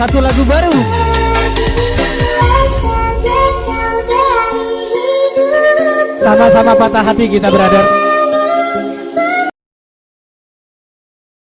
satu lagu baru. Sama-sama patah hati kita berada